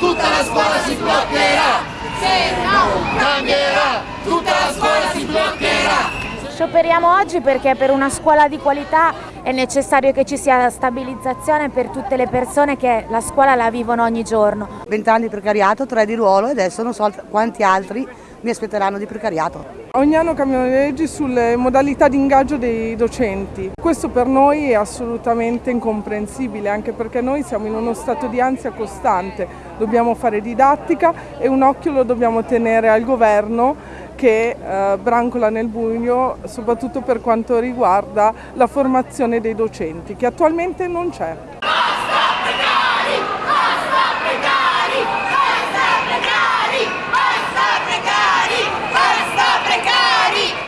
la scuola si bloccherà! Se non cambierà, tutta la scuola si bloccherà! Scioperiamo oggi perché per una scuola di qualità è necessario che ci sia stabilizzazione per tutte le persone che la scuola la vivono ogni giorno. Vent'anni di precariato, tre di ruolo e adesso non so quanti altri mi aspetteranno di precariato. Ogni anno cambiano le leggi sulle modalità di ingaggio dei docenti. Questo per noi è assolutamente incomprensibile, anche perché noi siamo in uno stato di ansia costante. Dobbiamo fare didattica e un occhio lo dobbiamo tenere al governo che eh, brancola nel buio soprattutto per quanto riguarda la formazione dei docenti che attualmente non c'è.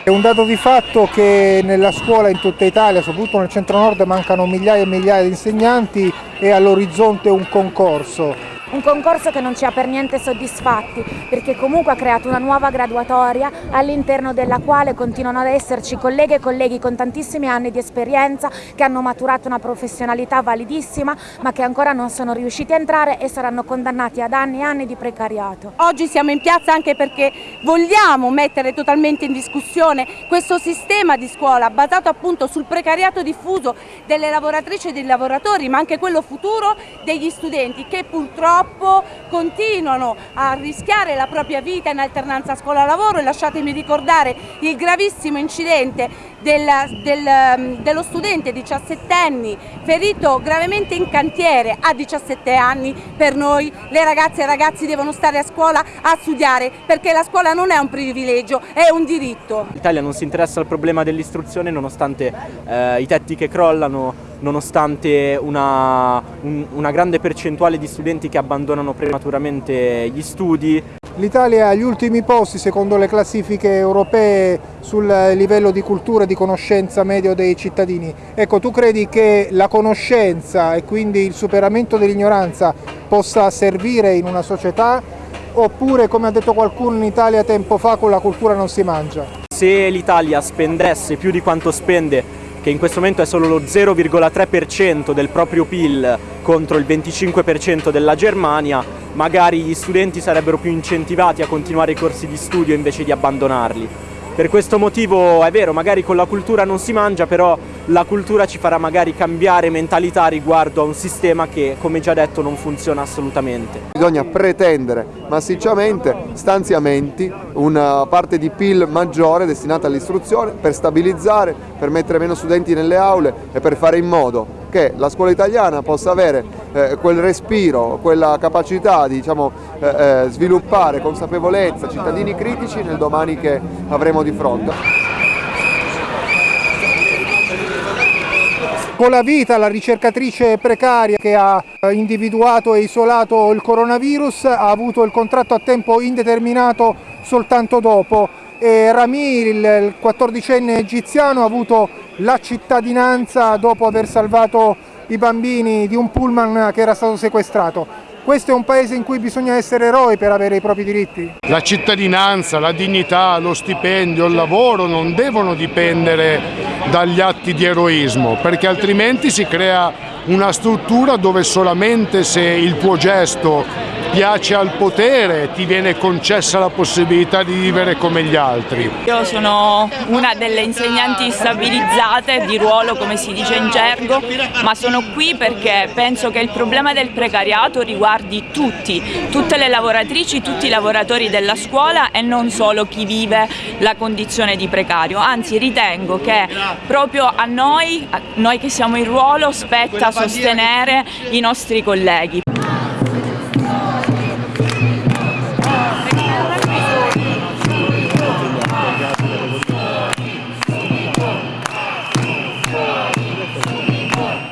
È un dato di fatto che nella scuola in tutta Italia, soprattutto nel centro-nord, mancano migliaia e migliaia di insegnanti e all'orizzonte un concorso un concorso che non ci ha per niente soddisfatti perché comunque ha creato una nuova graduatoria all'interno della quale continuano ad esserci colleghe e colleghi con tantissimi anni di esperienza che hanno maturato una professionalità validissima ma che ancora non sono riusciti a entrare e saranno condannati ad anni e anni di precariato. Oggi siamo in piazza anche perché vogliamo mettere totalmente in discussione questo sistema di scuola basato appunto sul precariato diffuso delle lavoratrici e dei lavoratori ma anche quello futuro degli studenti che purtroppo purtroppo continuano a rischiare la propria vita in alternanza scuola-lavoro e lasciatemi ricordare il gravissimo incidente del, del, um, dello studente 17enne ferito gravemente in cantiere a 17 anni, per noi le ragazze e i ragazzi devono stare a scuola a studiare perché la scuola non è un privilegio, è un diritto. L'Italia non si interessa al problema dell'istruzione nonostante eh, i tetti che crollano, nonostante una, un, una grande percentuale di studenti che abbandonano prematuramente gli studi. L'Italia è agli ultimi posti secondo le classifiche europee sul livello di cultura e di conoscenza medio dei cittadini. Ecco, tu credi che la conoscenza e quindi il superamento dell'ignoranza possa servire in una società oppure, come ha detto qualcuno in Italia tempo fa, con la cultura non si mangia? Se l'Italia spendesse più di quanto spende che in questo momento è solo lo 0,3% del proprio PIL contro il 25% della Germania, magari gli studenti sarebbero più incentivati a continuare i corsi di studio invece di abbandonarli. Per questo motivo è vero, magari con la cultura non si mangia, però la cultura ci farà magari cambiare mentalità riguardo a un sistema che, come già detto, non funziona assolutamente. Bisogna pretendere massicciamente stanziamenti, una parte di PIL maggiore destinata all'istruzione per stabilizzare, per mettere meno studenti nelle aule e per fare in modo che la scuola italiana possa avere eh, quel respiro, quella capacità di diciamo, eh, eh sviluppare consapevolezza, cittadini critici nel domani che avremo di fronte. con la vita la ricercatrice precaria che ha individuato e isolato il coronavirus ha avuto il contratto a tempo indeterminato soltanto dopo e Rami, il 14enne egiziano, ha avuto la cittadinanza dopo aver salvato i bambini di un pullman che era stato sequestrato. Questo è un paese in cui bisogna essere eroi per avere i propri diritti? La cittadinanza, la dignità, lo stipendio, il lavoro non devono dipendere dagli atti di eroismo perché altrimenti si crea una struttura dove solamente se il tuo gesto piace al potere ti viene concessa la possibilità di vivere come gli altri. Io sono una delle insegnanti stabilizzate di ruolo come si dice in gergo ma sono qui perché penso che il problema del precariato riguardi tutti, tutte le lavoratrici, tutti i lavoratori della scuola e non solo chi vive la condizione di precario, anzi ritengo che proprio a noi, a noi che siamo in ruolo, spetta sostenere i nostri colleghi.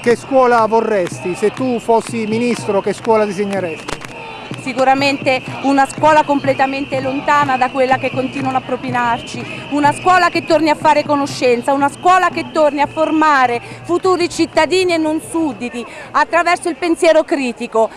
Che scuola vorresti? Se tu fossi ministro, che scuola disegneresti? sicuramente una scuola completamente lontana da quella che continuano a propinarci, una scuola che torni a fare conoscenza, una scuola che torni a formare futuri cittadini e non sudditi attraverso il pensiero critico,